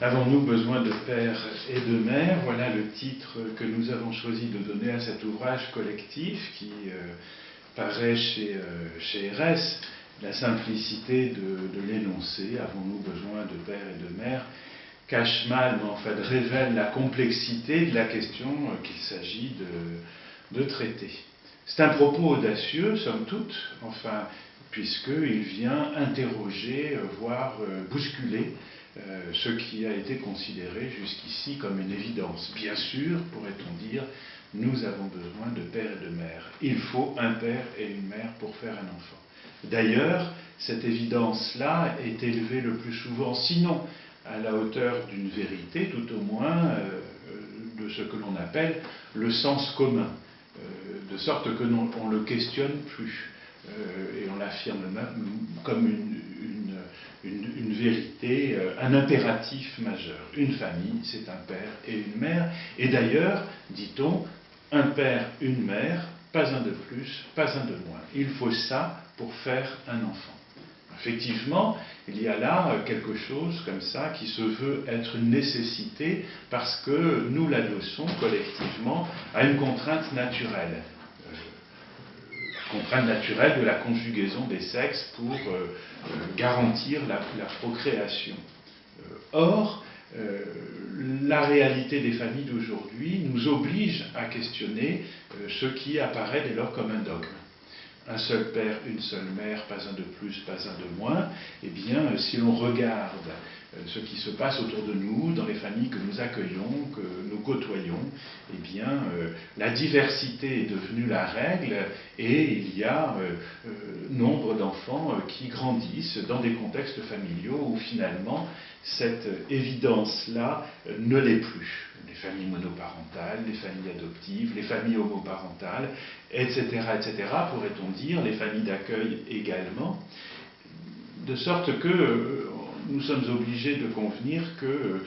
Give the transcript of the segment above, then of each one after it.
Avons-nous besoin de père et de mère Voilà le titre que nous avons choisi de donner à cet ouvrage collectif qui euh, paraît chez, euh, chez RS. La simplicité de, de l'énoncé, avons-nous besoin de père et de mère, cache mal, mais en fait révèle la complexité de la question euh, qu'il s'agit de, traiter. C'est un propos audacieux, somme toute, enfin, puisqu'il vient interroger, voire bousculer euh, ce qui a été considéré jusqu'ici comme une évidence. Bien sûr, pourrait-on dire, nous avons besoin de père et de mère. Il faut un père et une mère pour faire un enfant. D'ailleurs, cette évidence-là est élevée le plus souvent, sinon à la hauteur d'une vérité, tout au moins euh, de ce que l'on appelle le sens commun, euh, de sorte que l'on ne le questionne plus, et on l'affirme même comme une, vérité, euh, un impératif majeur. Une famille, c'est un père et une mère. Et d'ailleurs, dit-on, un père, une mère, pas un de plus, pas un de moins. Il faut ça pour faire un enfant. Effectivement, il y a là euh, quelque chose comme ça qui se veut être une nécessité parce que nous l'adossons collectivement à une contrainte naturelle contrainte naturelle de la conjugaison des sexes pour euh, euh, garantir la, procréation. Euh, or, la réalité des familles d'aujourd'hui nous oblige à questionner ce qui apparaît dès lors comme un dogme un seul père, une seule mère, pas un de plus, pas un de moins, eh bien, si l'on regarde ce qui se passe autour de nous, dans les familles que nous accueillons, que côtoyons, eh bien, euh, la diversité est devenue la règle et il y a euh, nombre d'enfants qui grandissent dans des contextes familiaux où finalement cette évidence-là ne l'est plus. Les familles monoparentales, les familles adoptives, les familles homoparentales, etc., etc., pourrait-on dire, les familles d'accueil également, de sorte que nous sommes obligés de convenir que euh,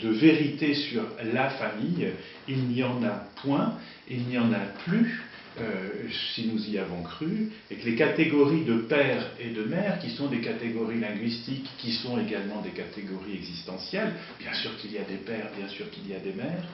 de vérité sur la famille, il n'y en a point, il n'y en a plus, euh, si nous y avons cru, et que les catégories de père et de mère, qui sont des catégories linguistiques, qui sont également des catégories existentielles, bien sûr qu'il y a des pères, bien sûr qu'il y a des mères,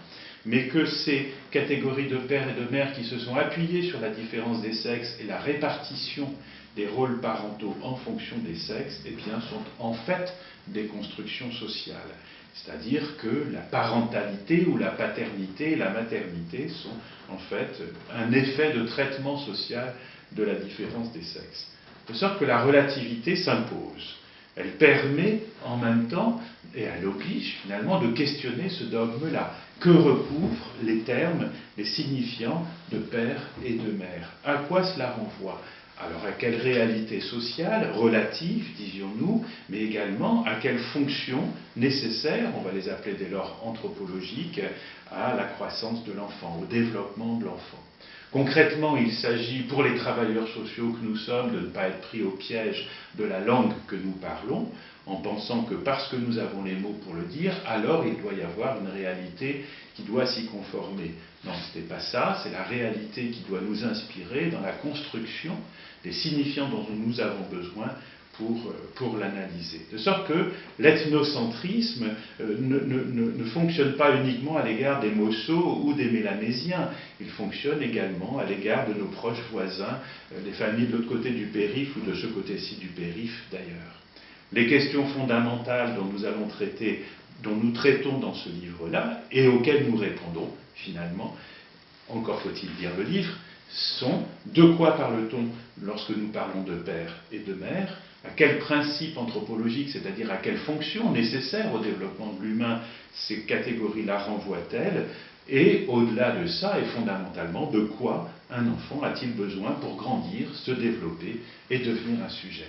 mais que ces catégories de père et de mère qui se sont appuyées sur la différence des sexes et la répartition des rôles parentaux en fonction des sexes, eh bien, sont en fait des constructions sociales. C'est-à-dire que la parentalité ou la paternité et la maternité sont en fait un effet de traitement social de la différence des sexes. De sorte que la relativité s'impose. Elle permet en même temps, et elle oblige finalement, de questionner ce dogme-là. Que recouvrent les termes, les signifiants de père et de mère? À quoi cela renvoie? Alors à quelle réalité sociale, relative, disions-nous, mais également à quelles fonctions nécessaires, on va les appeler dès lors anthropologiques, à la croissance de l'enfant, au développement de l'enfant? Concrètement, il s'agit pour les travailleurs sociaux que nous sommes de ne pas être pris au piège de la langue que nous parlons, en pensant que parce que nous avons les mots pour le dire, alors il doit y avoir une réalité qui doit s'y conformer. Non, ce n'est pas ça, c'est la réalité qui doit nous inspirer dans la construction des signifiants dont nous avons besoin pour, euh, pour l'analyser. De sorte que l'ethnocentrisme euh, ne, ne, ne, fonctionne pas uniquement à l'égard des Mossos ou des Mélanésiens, il fonctionne également à l'égard de nos proches voisins, euh, des familles de l'autre côté du périph' ou de ce côté-ci du périph' d'ailleurs. Les questions fondamentales dont nous allons traiter, dont nous traitons dans ce livre-là, et auxquelles nous répondons finalement, encore faut-il lire le livre, sont de quoi parle-t-on lorsque nous parlons de père et de mère? À quel principe anthropologique, c'est-à-dire à quelle fonction nécessaire au développement de l'humain ces catégories-là renvoient-elles? Et au-delà de ça, et fondamentalement, de quoi un enfant a-t-il besoin pour grandir, se développer et devenir un sujet?